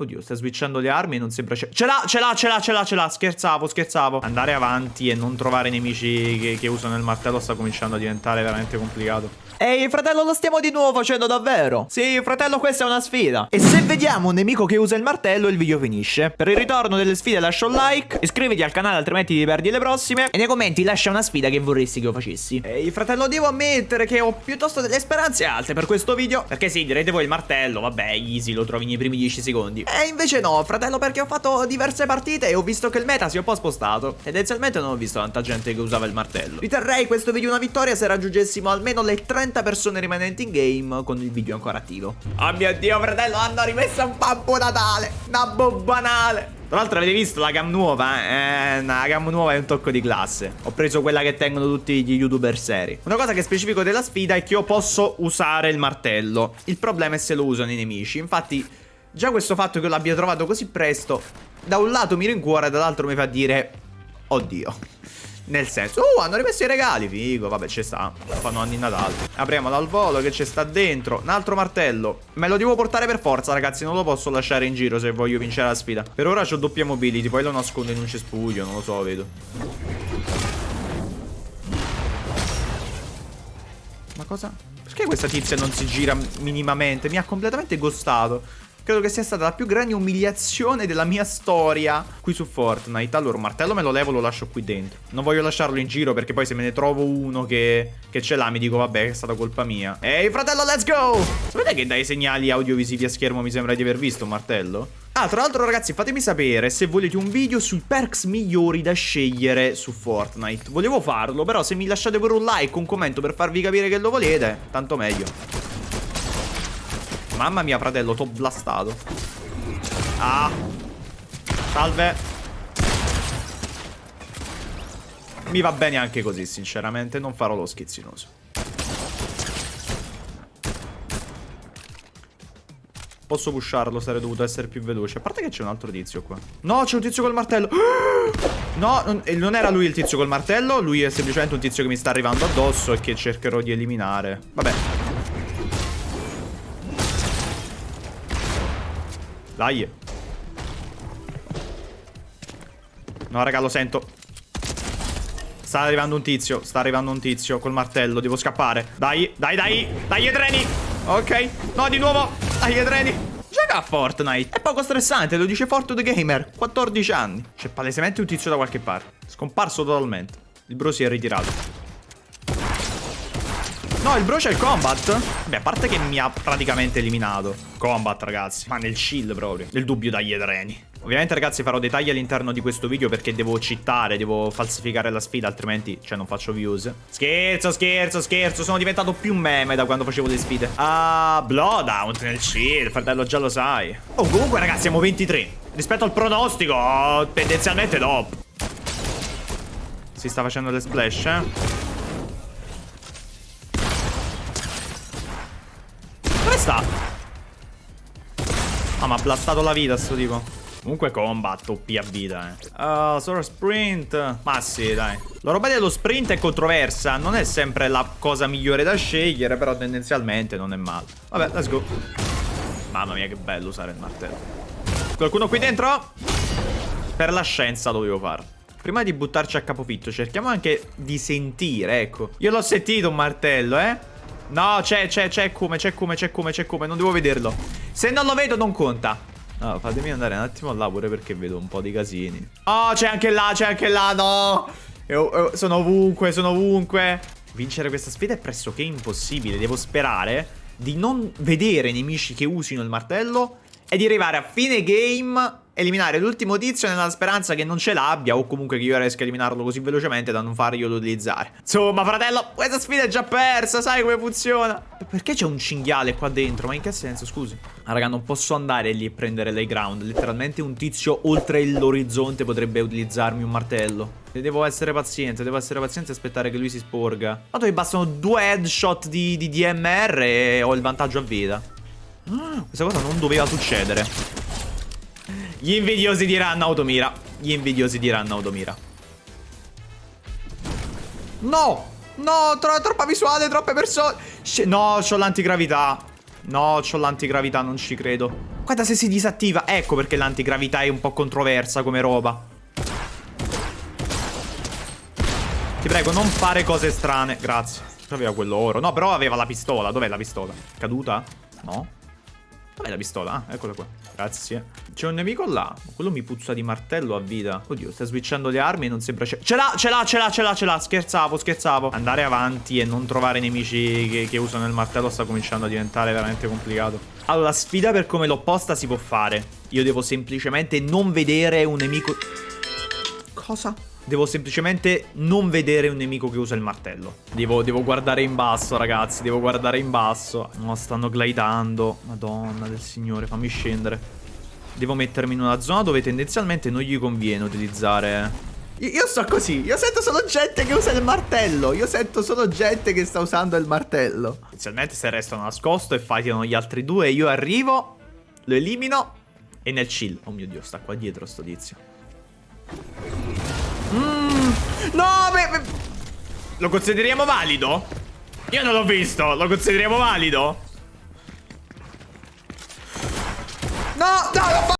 Oddio, sta switchando le armi e non sembra... Ce l'ha, ce l'ha, ce l'ha, ce l'ha, ce l'ha. Scherzavo, scherzavo. Andare avanti e non trovare nemici che, che usano il martello sta cominciando a diventare veramente complicato. Ehi, fratello, lo stiamo di nuovo facendo davvero? Sì, fratello, questa è una sfida. E se vediamo un nemico che usa il martello, il video finisce. Per il ritorno delle sfide lascia un like, iscriviti al canale altrimenti ti perdi le prossime, e nei commenti lascia una sfida che vorresti che io facessi. Ehi, fratello, devo ammettere che ho piuttosto delle speranze alte per questo video. Perché sì, direte voi il martello, vabbè, easy, lo trovi nei primi 10 secondi. E invece no, fratello, perché ho fatto diverse partite e ho visto che il meta si è un po' spostato. Tendenzialmente non ho visto tanta gente che usava il martello. Riterrei questo video una vittoria se raggiungessimo almeno le 30 persone rimanenti in game con il video ancora attivo. Oh mio dio, fratello, hanno rimesso un Babbo Natale. Nabbo banale. Tra l'altro avete visto la cam nuova? Eh, la cam nuova è un tocco di classe. Ho preso quella che tengono tutti gli youtuber seri. Una cosa che specifico della sfida è che io posso usare il martello. Il problema è se lo usano i nemici. Infatti, già questo fatto che io l'abbia trovato così presto, da un lato mi rincuora, dall'altro mi fa dire... Oddio. Nel senso, uh, hanno rimesso i regali, figo, vabbè, ci sta. Fanno anni Natale. Apriamolo al volo che ci sta dentro. Un altro martello. Me lo devo portare per forza, ragazzi, non lo posso lasciare in giro se voglio vincere la sfida. Per ora ho doppia mobility, poi lo nascondo in un cespuglio, non lo so, vedo. Ma cosa? Perché questa tizia non si gira minimamente? Mi ha completamente gostato. Credo che sia stata la più grande umiliazione della mia storia qui su Fortnite. Allora, un martello me lo levo, lo lascio qui dentro. Non voglio lasciarlo in giro perché poi se me ne trovo uno che, che ce l'ha mi dico vabbè è stata colpa mia. Ehi fratello, let's go! Sapete che dai segnali audiovisivi a schermo mi sembra di aver visto un martello? Ah, tra l'altro ragazzi fatemi sapere se volete un video sui perks migliori da scegliere su Fortnite. Volevo farlo, però se mi lasciate pure un like, un commento per farvi capire che lo volete, tanto meglio. Mamma mia, fratello, t'ho blastato. Ah. Salve. Mi va bene anche così, sinceramente. Non farò lo schizzinoso. Posso pusharlo, sarei dovuto essere più veloce. A parte che c'è un altro tizio qua. No, c'è un tizio col martello. No, non, era lui il tizio col martello. Lui è semplicemente un tizio che mi sta arrivando addosso e che cercherò di eliminare. Vabbè. Dai. No, raga, lo sento. Sta arrivando un tizio. Sta arrivando un tizio col martello. Devo scappare. Dai, dai, dai. Dai, treni. Ok. No, di nuovo. Dai, treni. Gioca a Fortnite. È poco stressante, lo dice Forto the Gamer. 14 anni. C'è palesemente un tizio da qualche parte. Scomparso totalmente. Il bro si è ritirato. No, il bro c'è il combat. Beh, a parte che mi ha praticamente eliminato. Combat, ragazzi. Ma nel shield proprio. Nel dubbio dagli treni. Ovviamente, ragazzi, farò dei tagli all'interno di questo video perché devo cittare, devo falsificare la sfida, altrimenti, cioè, non faccio views. Scherzo, scherzo, scherzo. Sono diventato più meme da quando facevo le sfide. Ah, Bloodhound nel shield, fratello, già lo sai. Oh, comunque, ragazzi, siamo 23. Rispetto al pronostico, tendenzialmente top. Si sta facendo le splash, eh. Sta? Ah, ma ha blastato la vita sto tipo. Comunque combat OP a vita, eh. Uh, solo sprint. Ma sì, dai. La roba dello sprint è controversa. Non è sempre la cosa migliore da scegliere, però tendenzialmente non è male. Vabbè, let's go. Mamma mia, che bello usare il martello. Qualcuno qui dentro? Per la scienza dovevo farlo. Prima di buttarci a capofitto, cerchiamo anche di sentire, ecco. Io l'ho sentito un martello, eh. No, c'è, c'è, c'è come, c'è come, c'è come, c'è come. Non devo vederlo. Se non lo vedo non conta. No, fatemi andare un attimo là pure perché vedo un po' di casini. Oh, c'è anche là, c'è anche là, no. Io, io, sono ovunque, sono ovunque. Vincere questa sfida è pressoché impossibile. Devo sperare di non vedere nemici che usino il martello e di arrivare a fine game eliminare l'ultimo tizio nella speranza che non ce l'abbia o comunque che io riesca a eliminarlo così velocemente da non farglielo utilizzare. Insomma, fratello, questa sfida è già persa, sai come funziona? Perché c'è un cinghiale qua dentro? Ma in che senso, scusi? Ah, raga, non posso andare lì e prendere l'high ground. Letteralmente un tizio oltre l'orizzonte potrebbe utilizzarmi un martello. Devo essere paziente, devo essere paziente e aspettare che lui si sporga. Tanto mi bastano due headshot di, di DMR e ho il vantaggio a vita. Ah, questa cosa non doveva succedere. Gli invidiosi diranno automira. Gli invidiosi diranno automira. No! No, tro troppa visuale, troppe persone. no, ho l'antigravità. No, ho l'antigravità, non ci credo. Guarda se si disattiva. Ecco perché l'antigravità è un po' controversa come roba. Ti prego, non fare cose strane. Grazie. Aveva quello oro. No, però aveva la pistola. Dov'è la pistola? Caduta? No. Dov'è la pistola? Ah, eccola qua. Grazie. C'è un nemico là. Quello mi puzza di martello a vita. Oddio, sta switchando le armi e non sembra... Ce l'ha, ce l'ha, ce l'ha, ce l'ha, ce l'ha. Scherzavo, scherzavo. Andare avanti e non trovare nemici che, che usano il martello sta cominciando a diventare veramente complicato. Allora, la sfida per come l'ho posta si può fare. Io devo semplicemente non vedere un nemico... Cosa? Devo semplicemente non vedere un nemico che usa il martello. Devo, devo, guardare in basso, ragazzi. Devo guardare in basso. No, stanno glidando. Madonna del signore, fammi scendere. Devo mettermi in una zona dove tendenzialmente non gli conviene utilizzare... Io, io sto così. Io sento solo gente che usa il martello. Io sento solo gente che sta usando il martello. Tendenzialmente se restano nascosto e fightano gli altri due, io arrivo, lo elimino e nel chill. Oh mio Dio, sta qua dietro sto tizio. Mmm. No, beh, Lo consideriamo valido? Io non l'ho visto. Lo consideriamo valido? No, no, l'ho